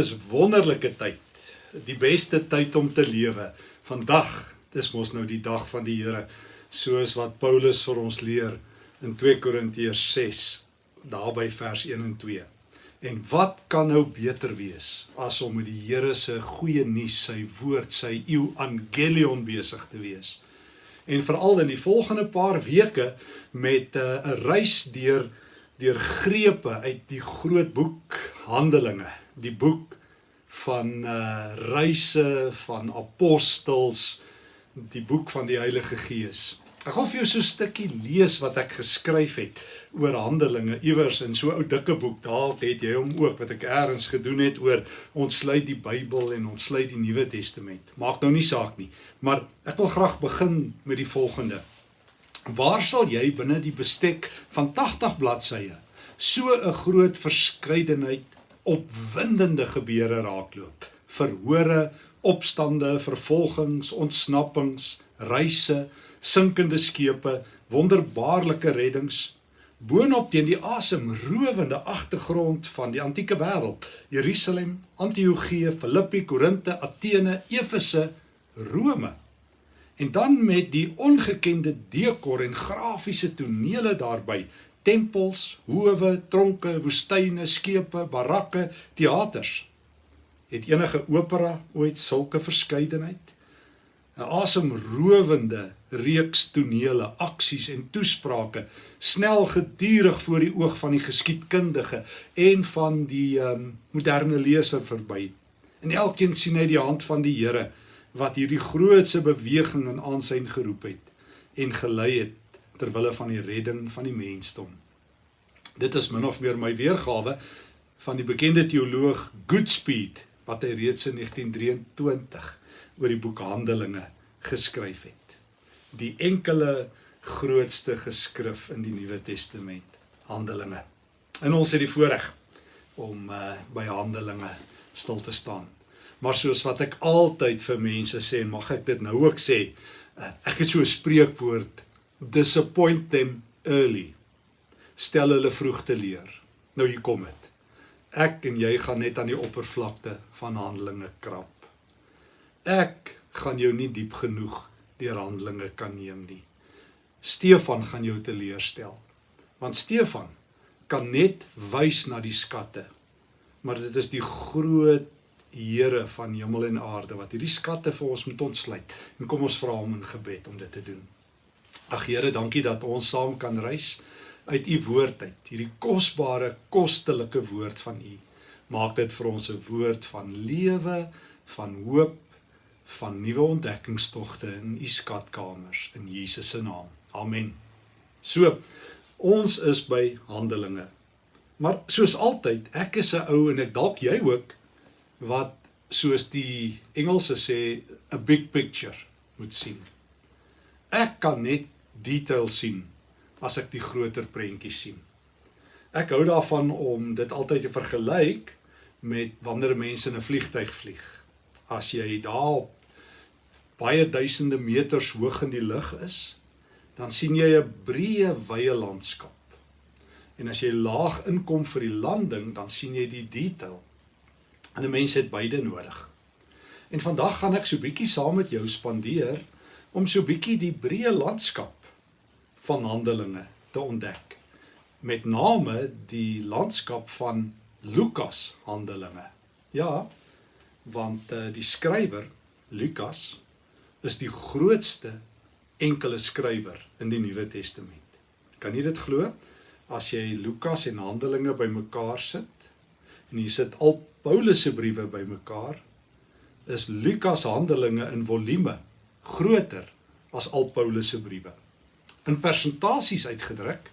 Is wonderlike tyd. Die beste tyd om te lewe. Vandag, dis mos nou die dag van die Here, soos wat Paulus vir ons leer in 2 Korintiërs 6, daarby vers 1 en 2. En wat kan nou beter wees as om met die Here se goeie nuus, sy woord, sy evangelion besig te wees? En veral in die volgende paar weke met eh, 'n uh, reis deur deur grepe uit die groot boek Handelinge die boek van uh reise van apostels, die boek van die Heilige Gees. Ek gaan vir jou so 'n stukkie lees wat ek geskryf het oor Handelinge iewers in so 'n ou dikke boek. Daar het jy hom ook wat ek eers gedoen het oor ontsluit die Bybel en ontsluit die Nuwe Testament. Maak nou nie saak nie, maar ek wil graag begin met die volgende. Waar sal jy binne die bestek van 80 bladsye so 'n groot verskeidenheid opwindende gebeure raakloop. Verhore, opstande, vervolgings, ontsnappings, reise, sinkende skepe, wonderbaarlike reddings boonop teen die asemrowende agtergrond van die antieke wêreld. Jerusalem, Antiochië, Filippi, Korinte, Athene, Efese, Rome. En dan met die ongekende dekor en grafiese tonele daarbey tempels, howe, tronke, woestyne, skepe, barakke, teaters. Het enige opera ooit sulke verskeidenheid? 'n Asemrowende reeks tonele, aksies en toesprake, snel gedurig voor die oog van die geskiedkundige en van die um, moderne leser verby. En elkeen sien hy die hand van die Here wat hierdie grootse beweging in aansien geroep het en gelei het ter wille van die redding van die mensdom. Dit is min of meer my weergawe van die bekende teoloog Goodspeed wat hy reeds in 1923 oor die boek Handelinge geskryf het. Die enkele grootste geskrif in die Nuwe Testament, Handelinge. En ons het die voorreg om uh, by Handelinge stil te staan. Maar soos wat ek altyd vir mense sê en mag ek dit nou ook sê, uh, ek het so 'n spreekwoord disappoint them early. Stel hulle vroeg te leer. Nou hier kom dit. Ek en jy gaan net aan die oppervlakte van Handelinge krap. Ek gaan jou nie diep genoeg deur Handelinge kan neem nie. Stefan gaan jou teleurstel. Want Stefan kan net wys na die skatte. Maar dit is die groot Here van hemel en aarde wat hierdie skatte vir ons moet ontsluit. En kom ons vra hom in gebed om dit te doen. Ag Here, dankie dat ons saam kan reis uit u woord uit. Hierdie kosbare, kostelike woord van u. Maak dit vir ons 'n woord van lewe, van hoop, van nuwe ontdekkingstogte in u skatkamers in Jesus se naam. Amen. So, ons is by Handelinge. Maar soos altyd, ek is 'n ou en ek dalk jy ook wat soos die Engelse sê, a big picture moet sien. Ek kan net detail sien as ek die groter prentjie sien. Ek hou daarvan om dit altyd te vergelyk met wanneer mense in 'n vliegtyg vlieg. As jy daar baie duisende meters hoog in die lug is, dan sien jy 'n breë wye landskap. En as jy laag inkom vir die landing, dan sien jy die detail. En 'n mens het beide nodig. En vandag gaan ek so bietjie saam met jou spandeer om so bietjie die breë landskap van Handelinge te ontdek. Met name die landskap van Lukas Handelinge. Ja, want uh, die skrywer Lukas is die grootste enkele skrywer in die Nuwe Testament. Kan jy dit glo? As jy Lukas en Handelinge bymekaar sit en jy sit al Paulus se briewe bymekaar, is Lukas Handelinge in volume groter as al Paulus se briewe in persentasies uitgedruk.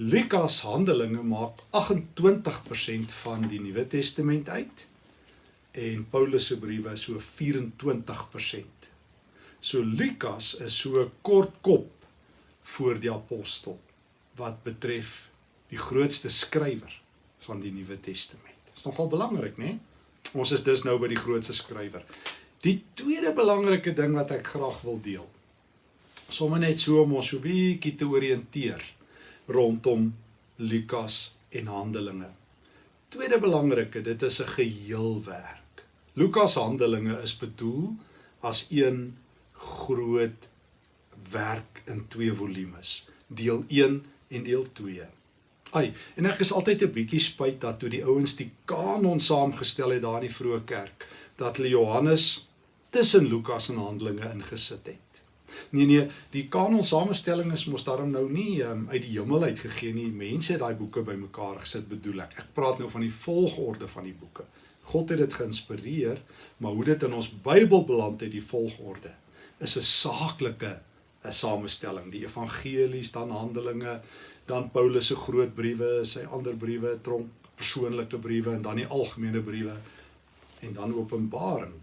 Lukas Handelinge maak 28% van die Nuwe Testament uit en Paulus se briewe so 24%. So Lukas is so kort kop voor die apostel wat betref die grootste skrywer van die Nuwe Testament. Dit is nogal belangrik, né? Ons is dus nou by die grootste skrywer. Die tweede belangrike ding wat ek graag wil deel sommer net so om ons so 'n bietjie te oriënteer rondom Lukas en Handelinge. Tweede belangrike, dit is 'n geheelwerk. Lukas Handelinge is bedoel as een groot werk in twee volumes, deel 1 en deel 2. Ai, en ek is altyd 'n bietjie spyt dat toe die ouens die kanon saamgestel het daar in die vroeë kerk, dat hulle Johannes tussen Lukas en Handelinge ingesit het. Nee nee, die kanon samestelling is mos daarom nou nie um, uit die hemel uit gegee nie. Mense het daai boeke bymekaar gesit, bedoel ek. Ek praat nou van die volgorde van die boeke. God het dit geïnspireer, maar hoe dit in ons Bybel beland het, die volgorde, is 'n saaklike 'n samestelling. Die evangelies, dan Handelinge, dan Paulus se groot briewe, sy ander briewe, tronk persoonlike briewe en dan die algemene briewe en dan Openbaring.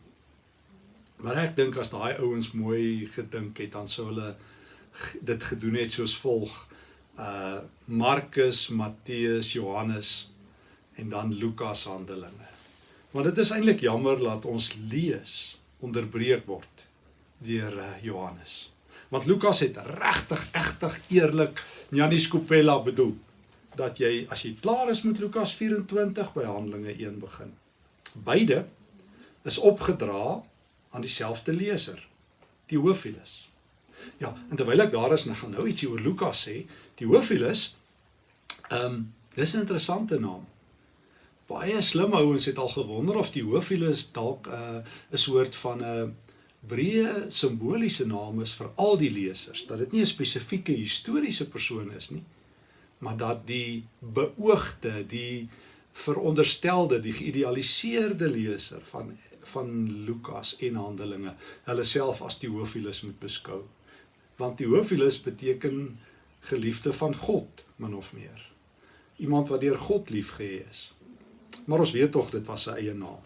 Maar ek dink as daai ouens mooi gedink het, dan sou hulle dit gedoen het soos volg: uh Markus, Matteus, Johannes en dan Lukas Handelinge. Want dit is eintlik jammer dat ons lees onderbreek word deur uh, Johannes. Want Lukas het regtig egtig eerlik Janie Skopella bedoel dat jy as jy klaar is met Lukas 24 by Handelinge 1 begin. Beide is opgedra aan dieselfde leser, Theophilus. Ja, en terwyl ek daar is en ek gaan nou ietsie oor Lukas sê, Theophilus, ehm um, dis 'n interessante naam. Baie slim ouens het al gewonder of Theophilus dalk 'n uh, 'n soort van 'n breë simboliese naam is vir al die lesers, dat dit nie 'n spesifieke historiese persoon is nie, maar dat die beoogde, die veronderstelde, die geïdealiseerde leser van van Lukas en Handelinge hulle self as Theophilus moet beskou. Want Theophilus beteken geliefde van God, min of meer. Iemand wat deur God liefgehê is. Maar ons weet tog dit was sy eie naam.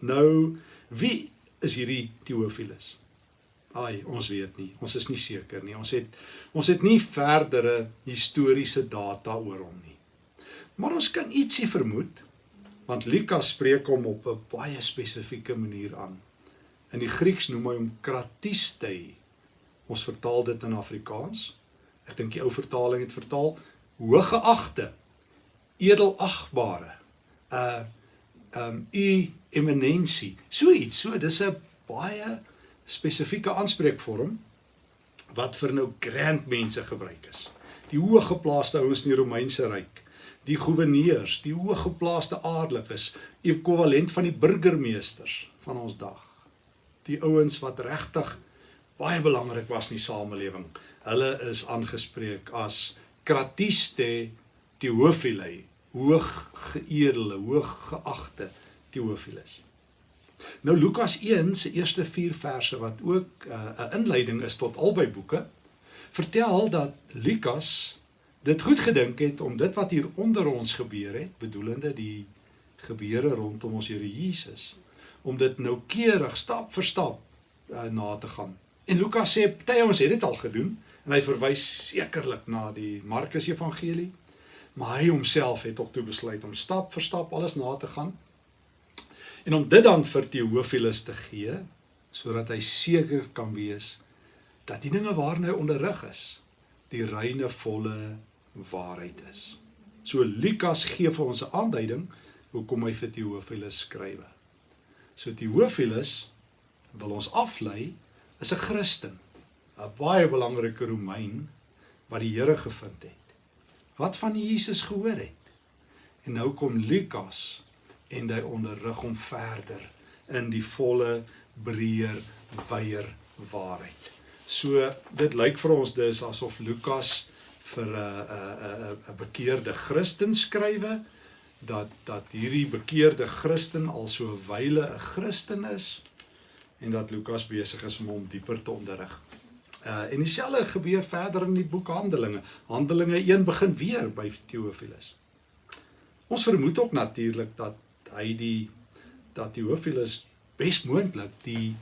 Nou, wie is hierdie Theophilus? Ai, ons weet nie. Ons is nie seker nie. Ons het ons het nie verdere historiese data oor hom nie. Maar ons kan ietsie vermoed want Lukas spreek hom op 'n baie spesifieke manier aan. In die Grieks noem hy hom kratistei. Ons vertaal dit in Afrikaans. Ek dink die ou vertaling het vertaal hoëgeagte, edelagbare, uh um u eminensie. So iets, so dis 'n baie spesifieke aanspreekvorm wat vir nou grand mense gebruik is. Die hoëgeplaaste ouens in die Romeinse ryk die goewerneurs, die hooggeplaaste aardelikes, ekwivalent van die burgemeesters van ons dag. Die ouens wat regtig baie belangrik was in die samelewing. Hulle is aangespreek as kratiste Theophilei, hooggeëerde, hooggeagte Theophilus. Nou Lukas 1 se eerste 4 verse wat ook uh, 'n uh, inleiding is tot albei boeke, vertel dat Lukas dit goed gedink het om dit wat hier onder ons gebeur het, bedoelende die gebeure rondom ons Here Jesus, om dit noukeurig stap vir stap uh, na te gaan. En Lukas sê party ons het dit al gedoen en hy verwys sekerlik na die Markus Evangelie, maar hy homself het ook toe besluit om stap vir stap alles na te gaan. En om dit dan vir Theophilus te gee sodat hy seker kan wees dat die dinge waarna hy onderrig is, die reine volle waarheid is. So Lukas gee vir ons 'n aanduiding hoekom hy vir Theophilus skrywe. So Theophilus wil ons aflei is 'n Christen, 'n baie belangrike Romein wat die Here gevind het. Wat van Jesus gehoor het. En nou kom Lukas en hy onderrig hom verder in die volle breër wyeer waarheid. So dit lyk vir ons dis asof Lukas vir 'n 'n 'n 'n bekeerde Christen skrywe dat dat hierdie bekeerde Christen al so wyle 'n Christen is en dat Lukas besig is om hom dieper te onderrig. Uh en dieselfde gebeur verder in die boek Handelinge. Handelinge 1 begin weer by Theophilus. Ons vermoed ook natuurlik dat hy die dat Theophilus besmoontlik die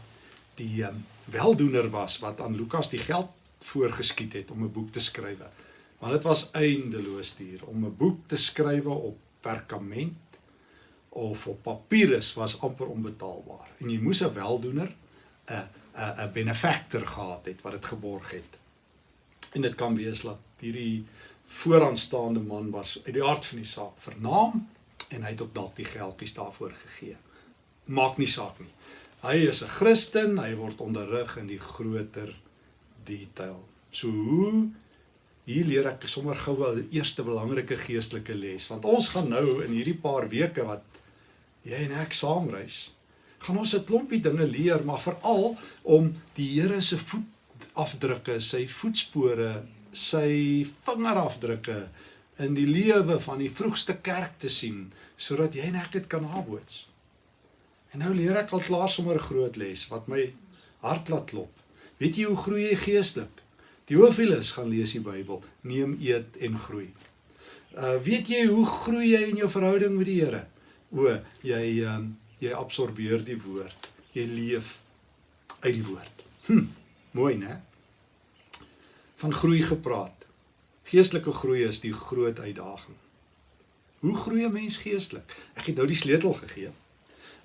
die um, weldoener was wat aan Lukas die geld voorgeskiet het om 'n boek te skryf. Want dit was eindeloos duur om 'n boek te skrywe op perkament of op papirus was amper onbetaalbaar. En jy moes 'n weldoener, 'n 'n 'n benefactor gehad het wat dit geborg het. En dit kan wees dat hierdie vooraanstaande man was uit die aard van die saak vernaam En hy het ook dalk die geldjies daarvoor gegee. Maak nie saak nie. Hy is 'n Christen, hy word onderrig in die groter detail. So hoe hier leer ek sommer gou wel die eerste belangrike geestelike les want ons gaan nou in hierdie paar weke wat jy en ek saamreis gaan ons 'n klompie dinge leer maar veral om die Here se voetafdrukke, sy voetspore, sy vingerafdrukke in die lewe van die vroegste kerk te sien sodat jy en ek dit kan naboots. En nou leer ek al klaar sommer 'n groot les wat my hart laat klop. Weet jy hoe groei jy geestelik? Theophilus gaan lees die Bybel, neem eet en groei. Uh weet jy hoe groei jy in jou verhouding met die Here? O, jy um, jy absorbeer die woord. Jy leef uit die woord. Hm, mooi, né? Van groei gepraat. Geestelike groei is die groot uitdaging. Hoe groei 'n mens geestelik? Ek het nou die sleutel gegee.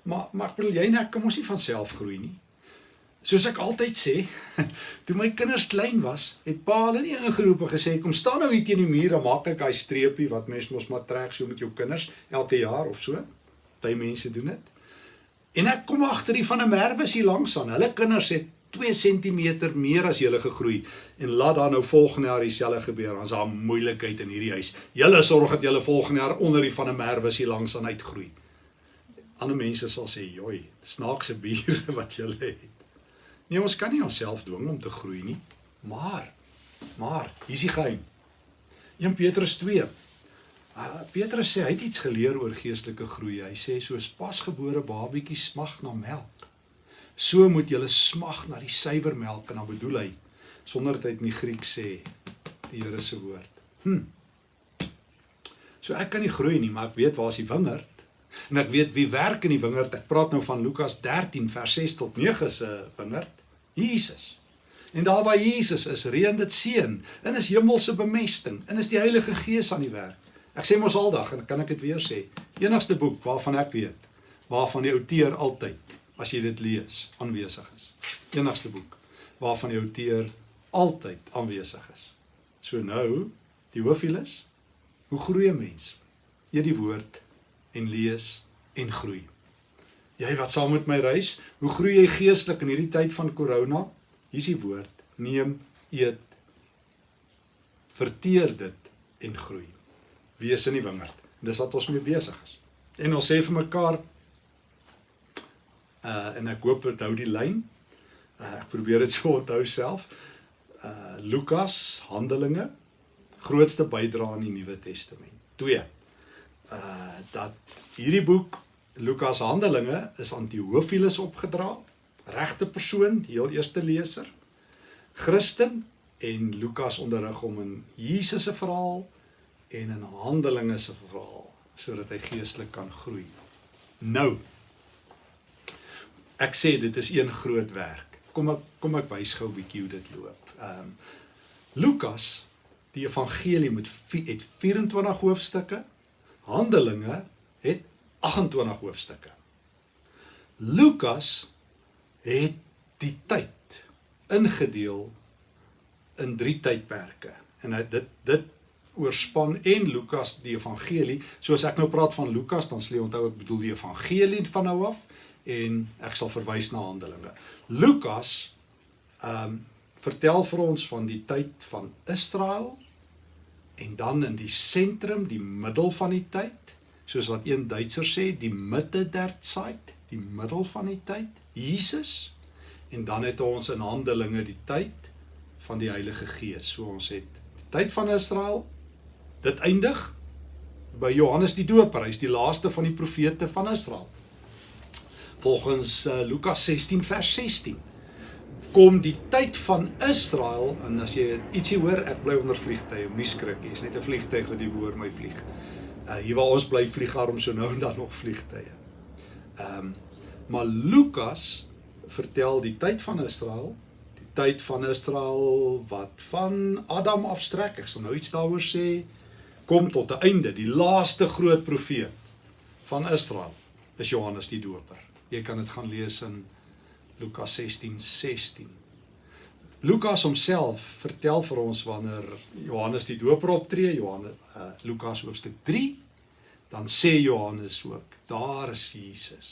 Maar maar ek bedoel jy net kom ons nie van self groei nie. Soos ek altyd sê, toe my kinders klein was, het pa hulle nie ingeroep en gesê kom staan nou hier teen die muur en maak ek daai streepie wat mens mos maar trek so met jou kinders elke jaar of so. Party mense doen dit. En ek kom agter die van 'n merwe hier langs aan. Hulle kinders het 2 cm meer as julle gegroei en laat dan nou volgende jaar dieselfde gebeur. Ons het 'n moeilikheid in hierdie huis. Julle sorg dat julle volgende jaar onder die van 'n merwe hier langs aan uitgroei ander mense sal sê, "Joi, snaakse bure wat jy het." Nee, ons kan nie onsself dwing om te groei nie. Maar maar hier's die geheim. 1 Petrus 2. Uh, Petrus sê hy het iets geleer oor geestelike groei. Hy sê soos pasgebore babietjie smag na melk, so moet julle smag na die suiwer melk en dan bedoel hy sonder dat hy in die Griek sê die Here se woord. Hm. So ek kan nie groei nie, maar ek weet waar is die wingerd? En ek weet wie werk in die wingerd. Ek praat nou van Lukas 13 vers 6 tot 9 se wingerd. Jesus. En daar waar Jesus is, reën dit seën. En is hemelse bemesting. En is die Heilige Gees aan die werk. Ek sê mos aldag en kan ek dit weer sê. Enigste boek waarvan ek weet waarvan die outeur altyd as jy dit lees aanwesig is. Enigste boek waarvan die outeur altyd aanwesig is. So nou, die hoofielis. Hoe groei 'n mens? Eer die woord en lees en groei. Jy wat saam met my reis, hoe groei jy geestelik in hierdie tyd van corona? Hier's die woord: neem, eet, verteer dit en groei. Wees in die wingerd. Dis wat ons mee besig is. En ons sê vir mekaar uh en ek hoop dit hou die lyn. Uh ek probeer dit so onthou self. Uh Lukas Handelinge grootste bydrae in die Nuwe Testament. 2 uh dat hierdie boek Lukas Handelinge is aan Theophilus opgedra, regte persoon, die heel eerste leser, Christen en Lukas onderrig hom in Jesus se verhaal en in Handelinge se verhaal sodat hy geestelik kan groei. Nou ek sê dit is een groot werk. Kom ek kom ek wys gou 'n bietjie hoe dit loop. Ehm um, Lukas die evangelie met het 24 hoofstukke Handelinge het 28 hoofstukke. Lukas het die tyd ingedeel in drie tydperke. En hy dit dit oorspan en Lukas die evangelie. So as ek nou praat van Lukas, dan sê onthou ek bedoel die evangelie van nou af en ek sal verwys na Handelinge. Lukas ehm um, vertel vir ons van die tyd van Israel en dan in die sentrum, die middel van die tyd, soos wat een Duitser sê, die mitte der Zeit, die middel van die tyd, Jesus. En dan het ons in Handelinge die tyd van die Heilige Gees. So ons het die tyd van Israel dit eindig by Johannes die Doper. Hy's die laaste van die profete van Israel. Volgens uh, Lukas 16 vers 16 kom die tyd van Israel en as jy ietsie hoor, ek bly onder vliegtye, moenie skrik. Dis net 'n vliegtyg wat hier boor my vlieg. Uh hier waar ons bly vlieg arm so nou en dan nog vliegtye. Ehm um, maar Lukas vertel die tyd van Israel, die tyd van Israel wat van Adam afstrek. Ek sal nou iets daaroor sê kom tot 'n einde, die laaste groot profeet van Israel is Johannes die Doper. Jy kan dit gaan lees in Lukas 16:16. 16. Lukas homself vertel vir ons wanneer Johannes die Doper optree, Johannes uh, Lukas hoofstuk 3, dan sê Johannes ook, daar is Jesus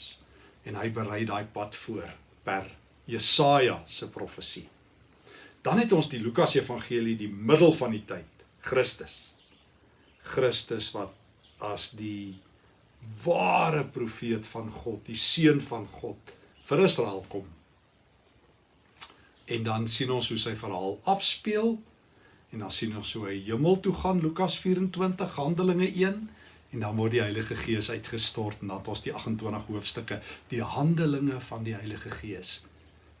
en hy berei daai pad voor per Jesaja se profesie. Dan het ons die Lukas Evangelie die middel van die tyd, Christus. Christus wat as die ware profeet van God, die seun van God vir Israel kom. En dan sien ons hoe sy verhaal afspeel en dan sien ons hoe hy hemel toe gaan Lukas 24 Handelinge 1 en dan word die Heilige Gees uitgestort en dan het ons die 28 hoofstukke die Handelinge van die Heilige Gees.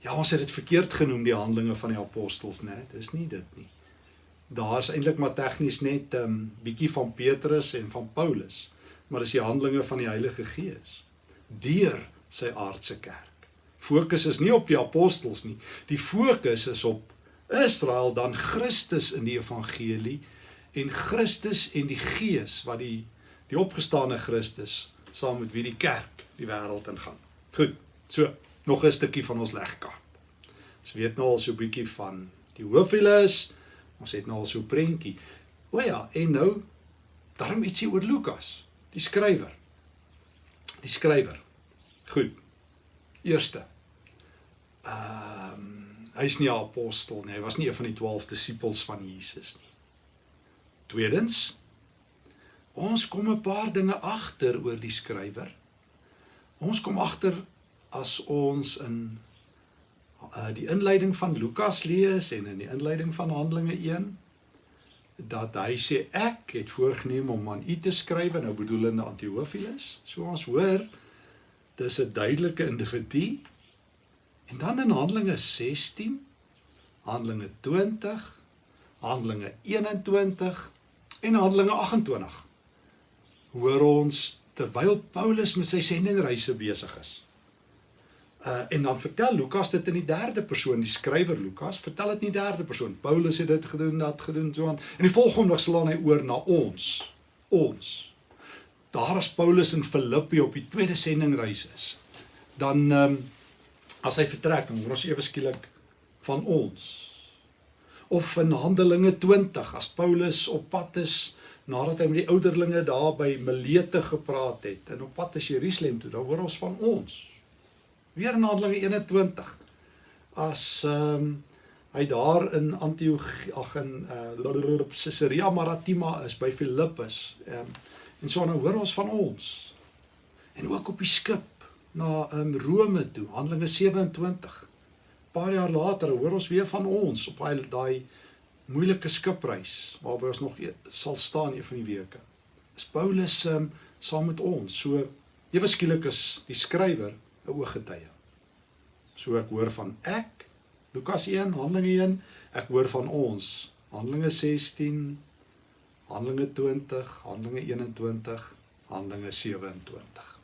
Ja, ons het dit verkeerd genoem die Handelinge van die Apostels, né? Dis nie dit nie. Daar's eintlik maar tegnies net 'n um, bietjie van Petrus en van Paulus, maar dis die Handelinge van die Heilige Gees deur sy aardse kerk. Fokus is nie op die apostels nie. Die fokus is op Israel dan Christus in die evangelie en Christus en die Gees wat die die opgestane Christus saam met wie die kerk die wêreld ingaan. Goed. So, nog 'n stukkie van ons legkaart. Ons weet nou al so 'n bietjie van die hoofwiele. Ons het nou al so 'n prentjie. O ja, en nou daarom ietsie oor Lukas, die skrywer. Die skrywer. Goed. Eerste. Ehm um, hy's nie 'n apostel nie. Hy was nie een van die 12 disippels van Jesus nie. Tweedens, Ons kom 'n paar dinge agter oor die skrywer. Ons kom agter as ons in uh, die inleiding van Lukas lees en in die inleiding van Handelinge 1 dat hy sê ek het voorgenem om aan u te skryf nou bedoelende Antiochus. So ons hoor dis 'n duidelike individu. En dan in Handelinge 16, Handelinge 20, Handelinge 21 en Handelinge 28 hoor ons terwyl Paulus met sy sendingreise besig is. Uh en dan vertel Lukas dit in die derde persoon, die skrywer Lukas, vertel dit in die derde persoon. Paulus het dit gedoen, dat gedoen so aan. En die volgende slaan hy oor na ons. Ons. Daar is Paulus in Filippi op die tweede sendingreis is. Dan ehm um, as hy vertrek, dan hoor ons ewe skielik van ons. Of in Handelinge 20 as Paulus op pad is nadat hy met die ouderlinge daar by Milete gepraat het en op pad na Jerusalem toe, dan hoor ons van ons. Weer in Handelinge 21 as ehm um, hy daar in Antioch ag in uh Caesarea Maritima is by Filippus. Ehm um, en so nou hoor ons van ons. En ook op die skip na um, Rome toe, Handelinge 27. Paar jaar later hoor ons weer van ons op daai daai moeilike skipreis waarby ons nog e-, sal staan een van die weke. Is Paulus um, saam met ons. So ewe skielik is die skrywer 'n ooggetuie. So ek hoor van ek Lukas 1 Handelinge 1, ek hoor van ons Handelinge 16 Handelinge 20, Handelinge 21, Handelinge 27.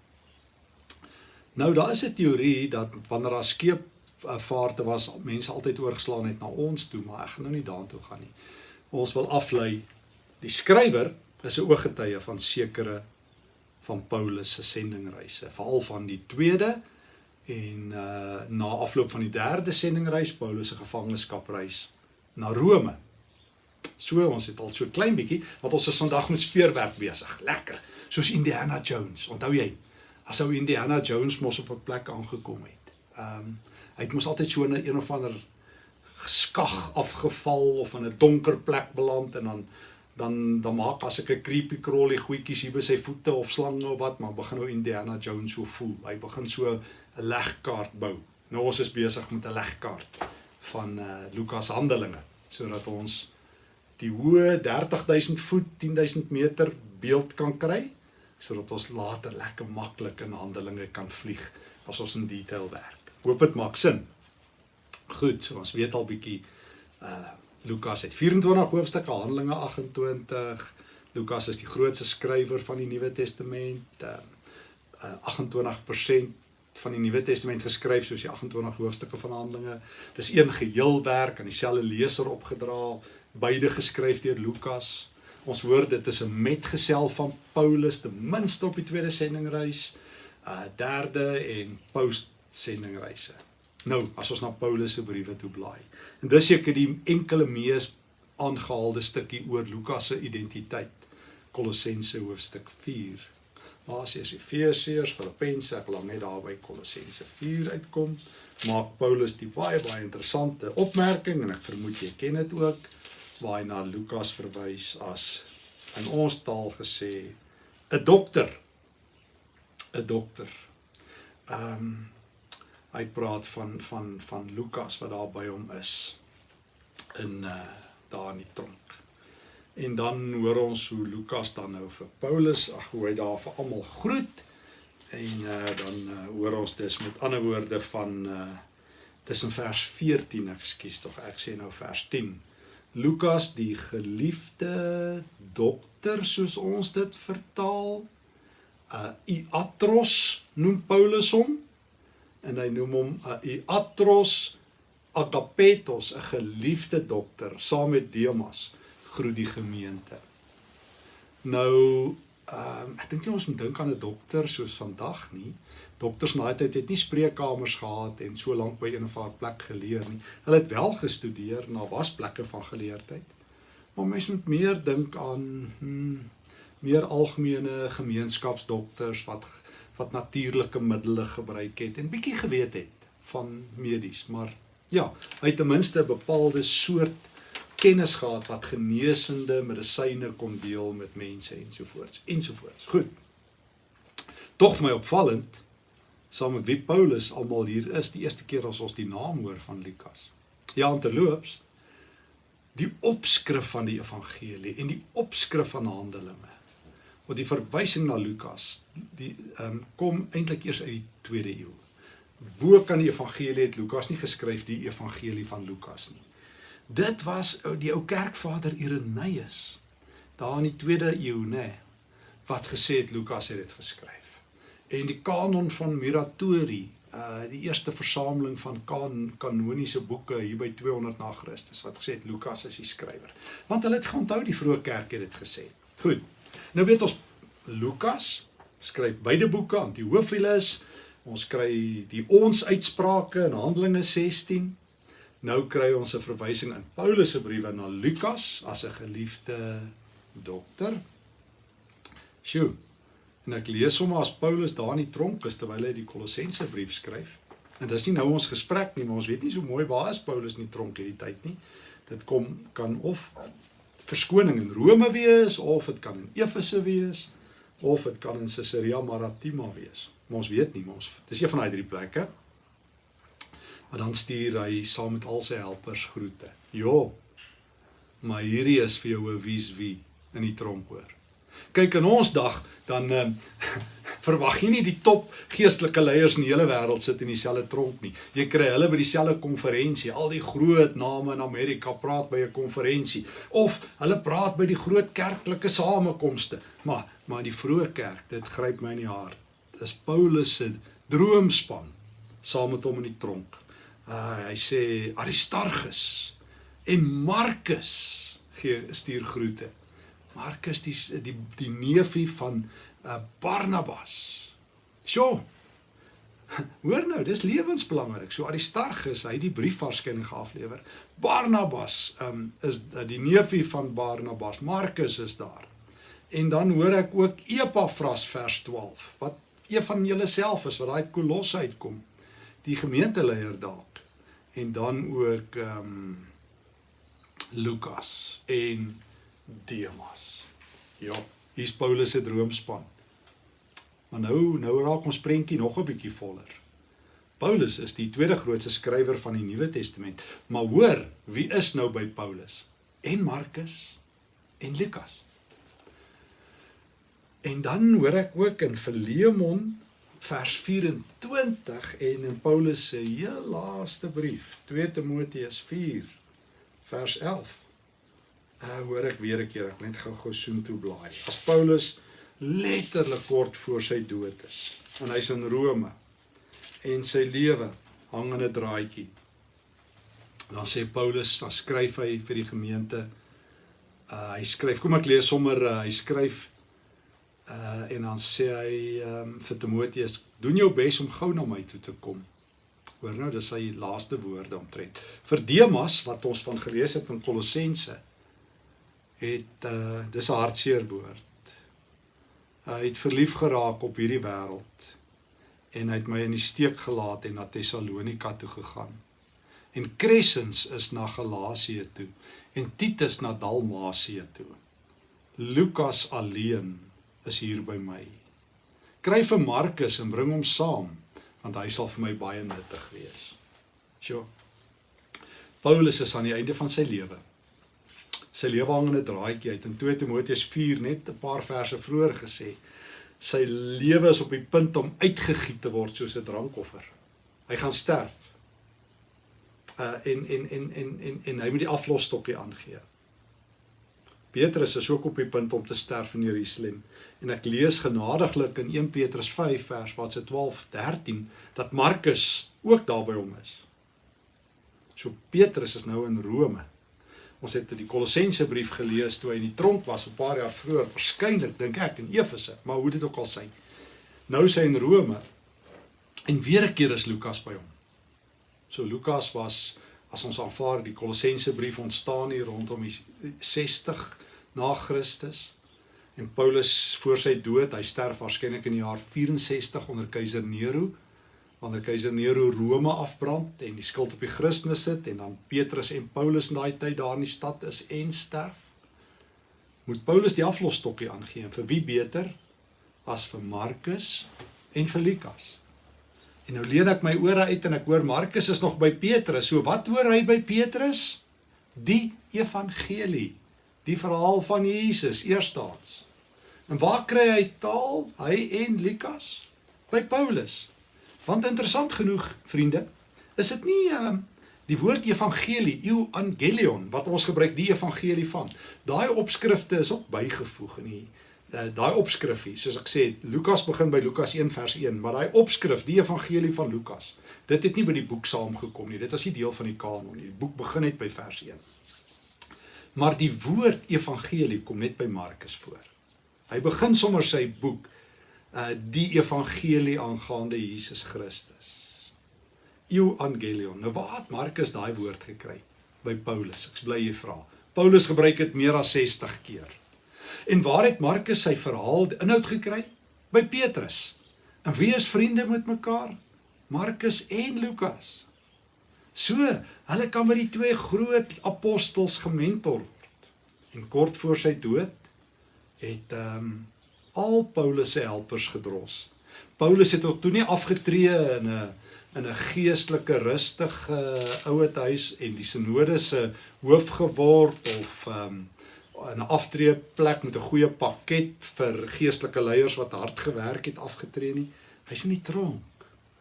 Nou daar is 'n teorie dat wanneer daar skep Eh, vaarte was mense altyd oorgeslaan het na ons toe, maar ek gaan nou nie daartoe gaan nie. Ons wil aflei die skrywer is 'n ooggetuie van sekere van Paulus se sendingreise, veral van die tweede en uh na afloop van die derde sendingreis Paulus se gevangenskapreis na Rome. So ons het al so klein bietjie wat ons is vandag met speurwerk besig. Lekker. Soos Indiana Jones. Onthou jy? As ou Indiana Jones mos op 'n plek aangekom het. Ehm um, hy het mos altyd so 'n een of ander skag afgeval of in 'n donker plek beland en dan dan dan maak as ek 'n creepy crawly goetjies hier by sy voete of slange of wat maar begin nou Indiana Jones so voel. Hy begin so 'n legkaart bou. Nou ons is besig met 'n legkaart van uh Lukas Handelinge sodat ons die hoë 30000 voet, 10000 meter beeld kan kry sodat ons later lekker maklik in Handelinge kan vlieg as ons in detail werk. Hoop dit maak sin. Goed, so ons weet al bietjie uh Lukas het 24 hoofstukke, Handelinge 28. Lukas is die grootste skrywer van die Nuwe Testament. Uh, uh 28% van die Nuwe Testament geskryf soos die 28 hoofstukke van Handelinge. Dis een geheel werk aan dieselfde leser opgedra, beide geskryf deur Lukas. Ons hoor dit is 'n metgesel van Paulus, ten minste op die tweede sendingreis, uh derde en post sendingreise. Nou, as ons na Paulus se briewe toe blaai. En dis seker die enkele mees aangehaalde stukkie oor Lukas se identiteit. Kolossense hoofstuk 4. Galasiërs, Efesiërs, Filippense, ek laat net daar by Kolossense 4 uitkom. Maak Paulus die baie baie interessante opmerking en ek vermoed jy ken dit ook waar hy na Lukas verwys as in ons taal gesê 'n dokter. 'n Dokter. Ehm um, hy praat van van van Lukas wat daar by hom is in uh daar in die tronk. En dan hoor ons hoe Lukas dan nou vir Paulus, ag hoe hy daar vir almal groet. En uh dan uh, hoor ons dis met ander woorde van uh dis in vers 14, ekskuus tog, ek sê nou vers 10. Lukas die geliefde dokter soos ons dit vertaal. Uh Iatros noem Paulus hom en hy noem hom uh, Iatros Agapetos, 'n geliefde dokter saam met Demas groet die gemeente. Nou, ehm um, ek dink nie ons moet dink aan 'n dokter soos vandag nie. Dokters na tyd het nie spreekkamers gehad en so lank by een of ander plek geleer nie. Hulle het wel gestudeer na wasplekke van geleerdheid. Maar mens moet meer dink aan hmm, meer algemene gemeenskapsdokters wat wat natuurlike middele gebruik het en bietjie geweet het van medies, maar ja, hy het ten minste 'n bepaalde soort kennis gehad wat genesende medisyne kon deel met mense ensovoorts ensovoorts. Goed. Tog my opvallend saam met wie Paulus almal hier is, die eerste keer as ons die naam hoor van Lukas. Ja, terloops die opskrif van die evangelie en die opskrif van Handelinge want die verwysing na Lukas die ehm um, kom eintlik eers uit die 2de eeu. Wo kan die evangelie het Lukas nie geskryf die evangelie van Lukas nie. Dit was die ou kerkvader Irenaeus daar in die 2de eeu nê wat gesê het Lukas het dit geskryf. En die kanon van Muratori uh die eerste versameling van kan kanoniese boeke hier by 200 na Christus wat gesê het Lukas is die skrywer. Want hulle het geonthou die vroeë kerk het dit gesê. Goed. Nou weet ons Lukas skryf beide boeke aan die Hoofilus. Ons kry die ons uitsprake in Handelinge 16. Nou kry ons 'n verwysing in Paulus se briewe na Lukas as 'n geliefde dokter. Sjoe. En ek lees hom as Paulus daar in die tronk is terwyl hy die Kolossense brief skryf. En dis nie nou ons gesprek nie, maar ons weet nie so mooi waar is Paulus in die tronk hierdie tyd nie. Dit kom kan of verskoning in Rome wees of dit kan in Efese wees of dit kan in Caesarea Maritima wees. Maar ons weet nie, maar ons dis een van daai drie plekke. Maar dan stuur hy saam met al sy helpers groete. Jo. Maar hierdie is vir jou 'n wie's wie in die tronk hoor. Kyk in ons dag dan uh, verwag jy nie die top geestelike leiers in die hele wêreld sit in dieselfde tronk nie. Jy kry hulle by dieselfde konferensie. Al die groot name in Amerika praat by 'n konferensie of hulle praat by die groot kerklike samekomste. Maar maar die vroeë kerk, dit gryp my in die hart. Dis Paulus se droomspan saam met hom in die tronk. Uh, hy sê Aristarchus en Markus gee stuur groete. Markus die die die neefie van uh, Barnabas. Sjoe. Hoor nou, dis lewensbelangrik. So Aristarchus, hy het die brief waarskynlik aflewer. Barnabas um, is uh, die neefie van Barnabas. Markus is daar. En dan hoor ek ook Epafras vers 12 wat een van julle self is wat daai Kolosse uitkom. Die gemeenteleier dalk. En dan ook ehm um, Lukas en Demas. Ja, hier's Paulus se droomspan. Maar nou nou raak ons prentjie nog 'n bietjie voller. Paulus is die tweede grootste skrywer van die Nuwe Testament. Maar hoor, wie is nou by Paulus? En Markus en Lukas. En dan hoor ek ook in Filemon vers 24 en in Paulus se heel laaste brief, 2 Timoteus 4 vers 11 uh, hoor ek weer 'n keer ek net gou-gou soen toe blaai. As Paulus letterlik kort voor sy dood is en hy's in Rome en sy lewe hang in 'n draadjie. Dan sê Paulus, dan skryf hy vir die gemeente. Uh hy skryf, kom ek lees sommer uh, hy skryf uh en dan sê hy um, vir Timoteus, doen jou bes om gou na my toe te kom. Hoor nou, dis sy laaste woorde omtrent. Vir Demas wat ons van gelees het in Kolossense het uh dis 'n hartseer woord. Hy het verlief geraak op hierdie wêreld en hy het my in die steek gelaat en na Tessalonika toe gegaan. En Crescens is na Galasië toe en Titus na Dalmasië toe. Lukas alleen is hier by my. Kry vir Markus en bring hom saam want hy sal vir my baie nuttig wees. Sjoe. Paulus is aan die einde van sy lewe. Sy lewe hang in 'n draadjie uit in 2 Timoteus 4 net 'n paar verse vroeër gesê. Sy lewe is op die punt om uitgegiet te word soos 'n drankoffer. Hy gaan sterf. Uh en en en en en en hy moet die aflosstokkie aangee. Petrus is ook op die punt om te sterf in Jerusalem. En ek lees genadiglik in 1 Petrus 5 vers wat se 12 13 dat Markus ook daar by hom is. So Petrus is nou in Rome. Ons het die Kolossense brief gelees toe hy in die tronk was 'n paar jaar vroeër, waarskynlik dink ek in Efese, maar hoe dit ook al sy. Nou is hy in Rome. En weer 'n keer is Lukas by hom. So Lukas was as ons aanvaar die Kolossense brief ontstaan hier rondom die 60 na Christus. En Paulus voor sy dood, hy sterf waarskynlik in die jaar 64 onder keiser Nero, wanneer keiser Nero Rome afbrand en die skuld op die Christene sit en dan Petrus en Paulus in daai tyd daar in die stad is en sterf. Moet Paulus die aflosstokkie aangee vir wie beter as vir Markus en vir Lukas? En nou leen ek my ore uit en ek hoor Markus is nog by Petrus. So wat hoor hy by Petrus? Die evangelie, die verhaal van Jesus eerstens. En waar kry hy taal? Hy en Lukas by Paulus. Want interessant genoeg, vriende, is dit nie uh, die woord evangelie, euangelion wat ons gebruik die evangelie van. Daai opskrifte is ook bygevoeg in die uh, daai opskrifie, soos ek sê, Lukas begin by Lukas 1 vers 1, maar daai opskrif, die evangelie van Lukas, dit het nie by die boek saamgekom nie. Dit was nie deel van die kanon nie. Die boek begin net by vers 1. Maar die woord evangelie kom net by Markus voor. Hy begin sommer sy boek uh die evangelie aangaande Jesus Christus. Euangelion. Nou waar het Markus daai woord gekry? By Paulus. Ek bly jy vra. Paulus gebruik dit meer as 60 keer. En waar het Markus sy verhaal inhoud gekry? By Petrus. En wie is vriende met mekaar? Markus en Lukas. So, hulle kan by die twee groot apostels gementor word. En kort voor sy dood het ehm um, al Paulus se helpers gedros. Paulus het ook toe nie afgetree in 'n in 'n geestelike rustige uh, ouete huis en die sinode se hoof geword of um, 'n aftreeplek met 'n goeie pakket vir geestelike leiers wat hard gewerk het afgetree nie. Hy's in die tronk.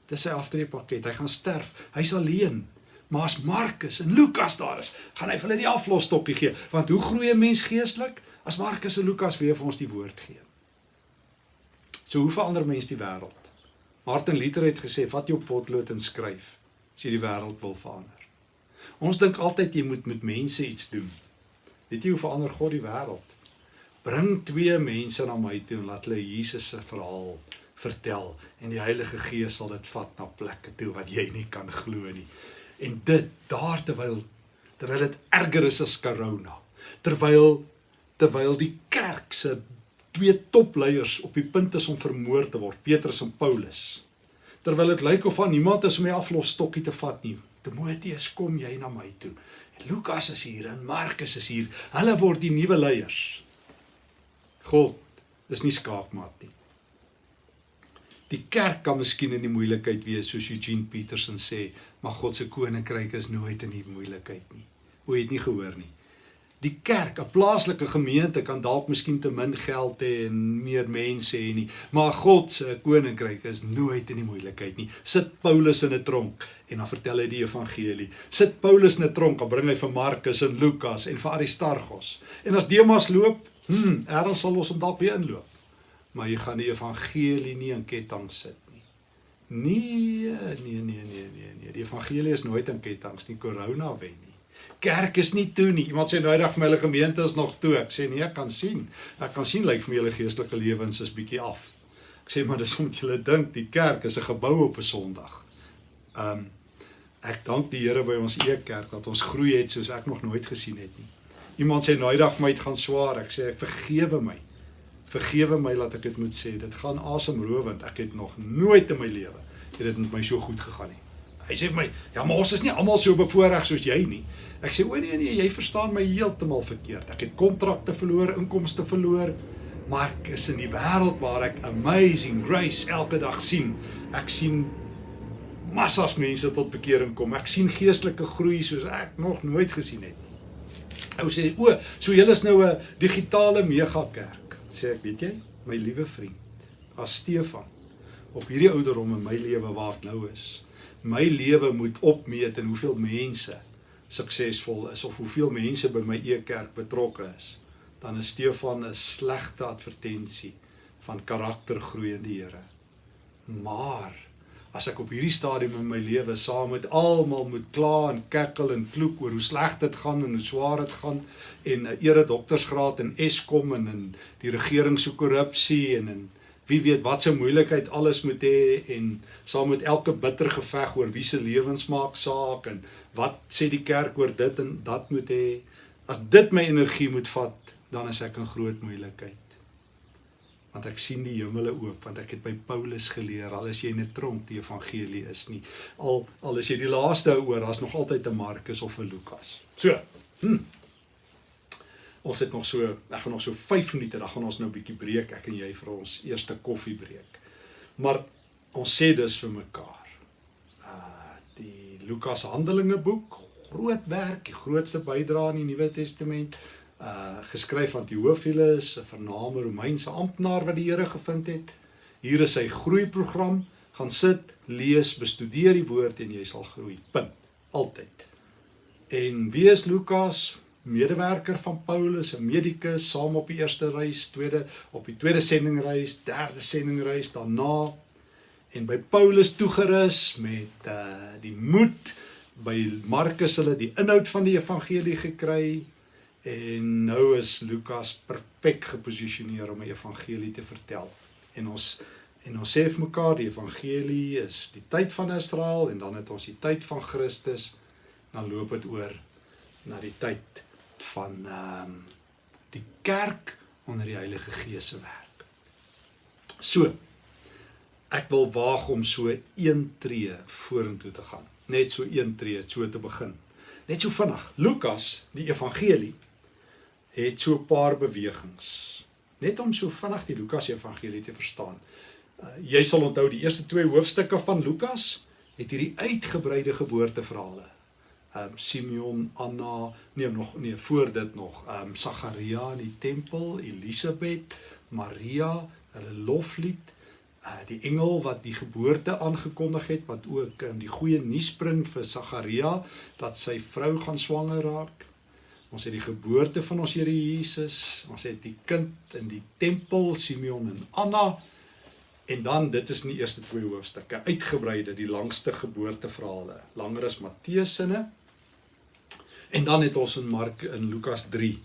Dis sy aftreepakket. Hy gaan sterf. Hy's alleen. Maar as Markus en Lukas daar is, gaan hy vir hulle die aflosstokkie gee. Want hoe groei 'n mens geestelik as Markus en Lukas weer vir ons die woord gee? So hoe verander mens die wêreld? Martin Luther het gesê, "Vat jou potlood en skryf as jy die wêreld wil verander." Ons dink altyd jy moet met mense iets doen. Weet jy hoe verander God die wêreld? Bring twee mense na my toe en laat hulle Jesus se verhaal vertel en die Heilige Gees sal dit vat na plekke toe wat jy nie kan glo nie. En dit daar terwyl terwyl dit erger is as corona. Terwyl terwyl die kerk se twee topleiers op die punt is om vermoor te word, Petrus en Paulus. Terwyl dit lyk of van niemand is om die aflosstokkie te vat nie. Timoteus, kom jy na my toe. Lukas is hier en Markus is hier. Hulle word die nuwe leiers. God is nie skaakmat nie. Die kerk kan miskien in die moeilikheid wees soos Eugene Peterson sê, maar God se koninkryk is nooit in die moeilikheid nie. O, jy het nie gehoor nie. Die kerk, 'n plaaslike gemeente kan dalk miskien te min geld hê en meer mense hê nie, maar God se koninkryk is nooit in die moeilikheid nie. Sit Paulus in 'n tronk en dan vertel hy die evangelie. Sit Paulus in 'n tronk, dan bring hy vir Markus en Lukas en vir Aristarchus. En as Demas loop, hm, erns sal ons hom dalk weer inloop. Maar jy gaan die evangelie nie in ketting sit nie. Nee, nee, nee, nee, nee, nee. Die evangelie is nooit in kettinge nie. Corona wen nie. Kerk is nie toe nie. Iemand sê nou eendag vir my hulle gemeente is nog toe. Ek sê nee, ek kan sien. Ek kan sien lyk vir my hulle geestelike lewens is bietjie af. Ek sê maar dis omdat julle dink die kerk is 'n gebou op 'n Sondag. Um ek dank die Here by ons Ekerk dat ons groei het soos ek nog nooit gesien het nie. Iemand sê nou eendag vir my het gaan swaar. Ek sê vergewe my. Vergewe my dat ek dit moet sê. Dit gaan asemrowend. Ek het nog nooit in my lewe het dit met my so goed gegaan nie. Hy sê vir my, "Ja, maar ons is nie almal so bevoorreg soos jy nie." Ek sê, "O nee nee, jy verstaan my heeltemal verkeerd. Ek het kontrakte verloor, inkomste verloor, maar ek is in die wêreld waar ek amazing grace elke dag sien. Ek sien massas mense tot bekering kom. Ek sien geestelike groei soos ek nog nooit gesien het nie." Ou sê, "O, so julle is nou 'n digitale megakerk." Sê ek, "Weet jy, my liewe vriend, as Stefan op hierdie ouderdom in my lewe waar ek nou is, my lewe moet opmeet in hoeveel mense suksesvol is of hoeveel mense by my e-kerk betrokke is, dan is Stefan 'n slegte advertensie van karaktergroei in die Here. Maar as ek op hierdie stadium in my lewe saam met almal moet kla en kekkel en vloek oor hoe sleg dit gaan en hoe swaar dit gaan en 'n ere doktorsgraad in Eskom en in die regering se korrupsie en in wie weet wat se moeilikheid alles moet hê en saam met elke bitter geveg oor wie se lewens maak saak en wat sê die kerk oor dit en dat moet hê. As dit my energie moet vat dan is ek in groot moeilikheid. Want ek sien die hemele oop want ek het by Paulus geleer al is jy in 'n tronk die evangelie is nie. Al al is jy die laaste oor daar's nog altyd 'n Markus of 'n Lukas. So hm ons het nog so ek gaan nog so 5 minute dan gaan ons nou 'n bietjie breek ek en jy vir ons eerste koffiebreek. Maar ons sê dus vir mekaar uh die Lukas Handelinge boek groot werk die grootste bydrae in die Nuwe Testament uh geskryf van Theophilus 'n vername Romeinse amptenaar wat die Here gevind het. Hier is sy groeiprogram. Gaan sit lees bestudeer die woord en jy sal groei. Punt. Altyd. En wie is Lukas medewerker van Paulus, 'n medikus, saam op die eerste reis, tweede op die tweede sendingreis, derde sendingreis daarna. En by Paulus toegerus met uh die moed by Markus hulle die inhoud van die evangelie gekry. En nou is Lukas perfek geposisioneer om 'n evangelie te vertel. En ons en ons sê vir mekaar die evangelie is die tyd van Israel en dan het ons die tyd van Christus. Dan loop dit oor na die tyd van ehm um, die kerk onder die Heilige Gees se werk. So ek wil waag om so een tree vorentoe te gaan. Net so een tree so te begin. Net so vinnig. Lukas, die evangelie het so 'n paar bewegings. Net om so vinnig die Lukas evangelie te verstaan. Uh, jy sal onthou die eerste twee hoofstukke van Lukas het hierdie uitgebreide geboorteverhale um Simeon, Anna, nee nog nee voor dit nog um Sagaria in die tempel, Elisabet, Maria, hulle loflied, uh die engel wat die geboorte aangekondig het wat ook um, die goeie nuus bring vir Sagaria dat sy vrou gaan swanger raak. Ons het die geboorte van ons Here Jesus, ons het die kind in die tempel, Simeon en Anna. En dan dit is in die eerste twee hoofstukke uitgebreide die langste geboorteverhale, langer as Matteus se En dan het ons in Mark in Lukas 3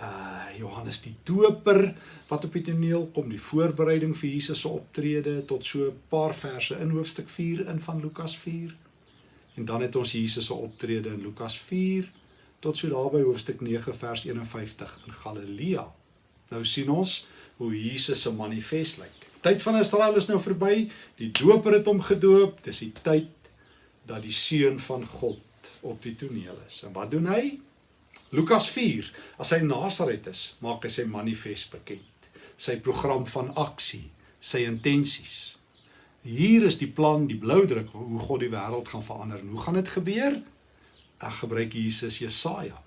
uh Johannes die Doper wat op die toneel kom, die voorbereiding vir Jesus se optrede tot so 'n paar verse in hoofstuk 4 in van Lukas 4. En dan het ons Jesus se optrede in Lukas 4 tot so daar by hoofstuk 9 vers 51 in Galilea. Nou sien ons hoe Jesus se manifest lyk. Tyd van Israel is nou verby. Die Doper het hom gedoop. Dis die tyd dat die seun van God op die toneel is. En wat doen hy? Lukas 4, as hy Nasaret is, maak hy sy manifest bekend. Sy program van aksie, sy intensies. Hier is die plan, die blou druk hoe God die wêreld gaan verander. En hoe gaan dit gebeur? Ek gebruik Jesus Jesaja.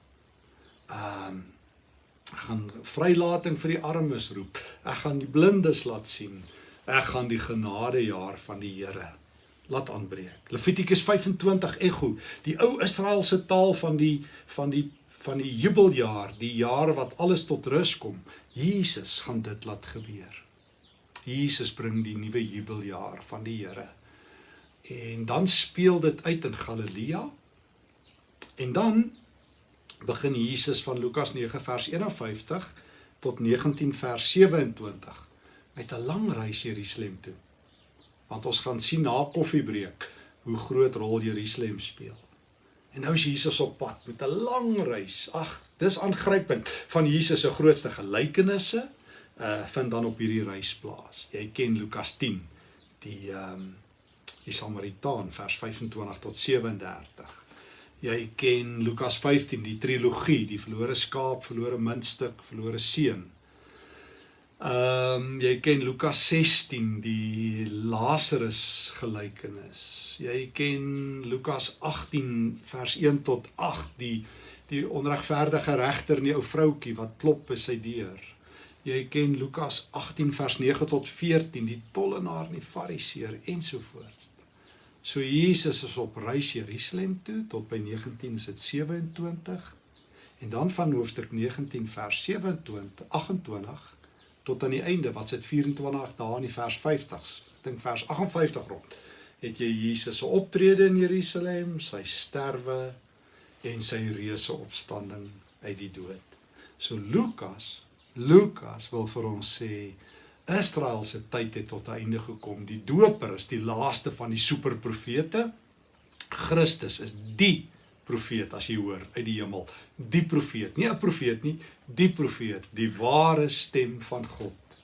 Ehm um, ek gaan vrylating vir die armes roep. Ek gaan die blindes laat sien. Ek gaan die genadejaar van die Here laat aanbreek. Levitikus 25 ego, die ou Israeliese taal van die van die van die jubeljaar, die jaar wat alles tot rus kom. Jesus gaan dit laat gebeur. Jesus bring die nuwe jubeljaar van die Here. En dan speel dit uit in Galilea. En dan begin Jesus van Lukas 9 vers 51 tot 19 vers 27 met 'n lang reis Jerusalem toe want ons gaan sien na koffiebreek hoe groot rol Jerusalem speel. En nou is Jesus op pad met 'n lang reis. Ag, dis aangrypend van Jesus se grootste gelykenisse uh vind dan op hierdie reis plaas. Jy ken Lukas 10, die ehm um, die Samaritaan vers 25 tot 37. Jy ken Lukas 15, die trilogie, die verlore skaap, verlore muntstuk, verlore seun. Ehm um, jy ken Lukas 16 die Lazarus gelykenis. Jy ken Lukas 18 vers 1 tot 8 die die onregverdige regter en die ou vroutkie wat klop by sy deur. Jy ken Lukas 18 vers 9 tot 14 die tollenaar en die fariseer ensovoorts. So Jesus is op reis Jerusalem toe tot by 19 is dit 27 en dan van hoofstuk 19 vers 27 28 tot aan die einde wat sit 24 dae in die vers 50 ek dink vers 58 rond het jy Jesus se optrede in Jerusalem sy sterwe en sy reuse opstanding uit die dood so Lukas Lukas wil vir ons sê Israel se tyd het tot 'n einde gekom. Die doper is die laaste van die superprofete. Christus is die profeet as jy hoor uit die hemel. Die profeet, nie 'n profeet nie, die profeet, die ware stem van God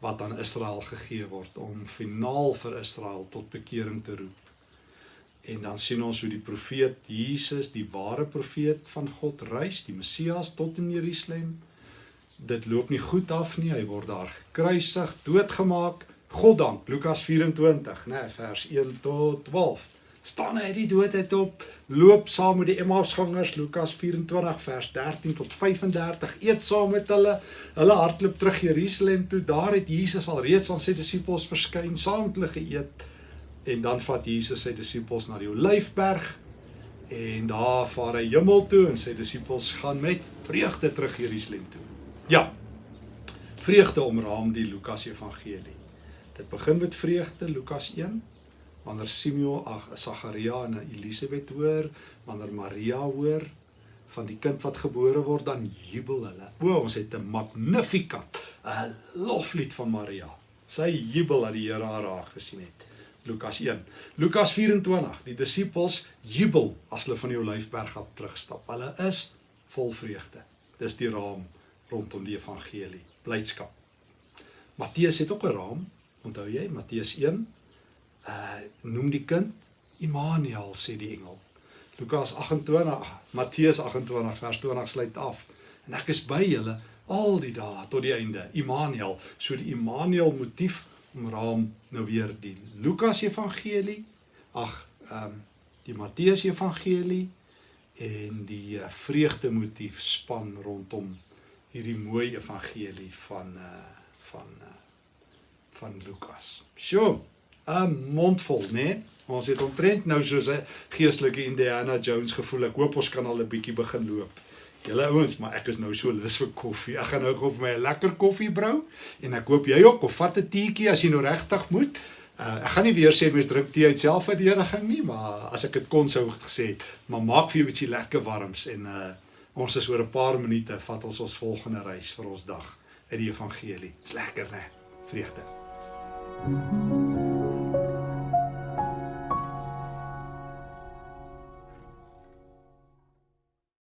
wat aan Israel gegee word om finaal vir Israel tot bekering te roep. En dan sien ons hoe die profeet Jesus, die ware profeet van God, reis, die Messias tot in Jerusalem dit loop nie goed af nie. Hy word daar gekruisig, doodgemaak. God dank, Lukas 24, né, vers 1 tot 12. Staan hy die dood uit op, loop saam met die Emmausgangers, Lukas 24 vers 13 tot 35, eet saam met hulle. Hulle hardloop terug Jerusalem toe. Daar het Jesus al reeds aan sy disippels verskyn, saam met hulle geëet. En dan vat Jesus sy disippels na die Olyfberg en daar vaar hy hemel toe en sy disippels gaan met vreugde terug Jerusalem toe. Ja. Vreugde omraam die Lukas Evangelie. Dit begin met vreugde Lukas 1 wanneer Simeon, ag Sagaria en Elisabet hoor, wanneer Maria hoor van die kind wat gebore word, dan jubel hulle. O, ons het 'n Magnificat, 'n loflied van Maria. Sy jubel dat die Here haar raak gesien het. Lukas 1. Lukas 24. Die disippels jubel as hulle van die Olyfberg af terugstap. Hulle is vol vreugde. Dis die raam rondom die evangelie, blydskap. Matteus het ook 'n raam, onthou jy, Matteus 1, uh noem die kind Immanuel sê die engel. Lukas 28, Matteus 28 vers 20 sluit af. En ek is by julle al die dae tot die einde. Immanuel, so die Immanuel motief omraam nou weer die Lukas evangelie, ag, ehm um, die Matteus evangelie en die uh, vreugde motief span rondom hierdie mooi evangelie van uh van uh van Lukas. Sjoe, 'n mondvol, né? Nee? Ons het omtrent nou soos 'n geestelike Indiana Jones gevoel. Ek hoop ons kan al 'n bietjie begin loop. Julle ouens, maar ek is nou so lus vir koffie. Ek gaan nou gou vir my 'n lekker koffie brou en ek hoop jy ook of vat 'n teetjie as jy nou regtig moet. Uh, ek gaan nie weer sê mens drink tee uit selfverdediging nie, maar as ek dit kon sou gesê het, maar maak vir jou ietsie lekker warms en uh Ons is oor 'n paar minute vat ons ons volgende reis vir ons dag uit die evangelie. Dis lekker, né? Vreugde. Thank you.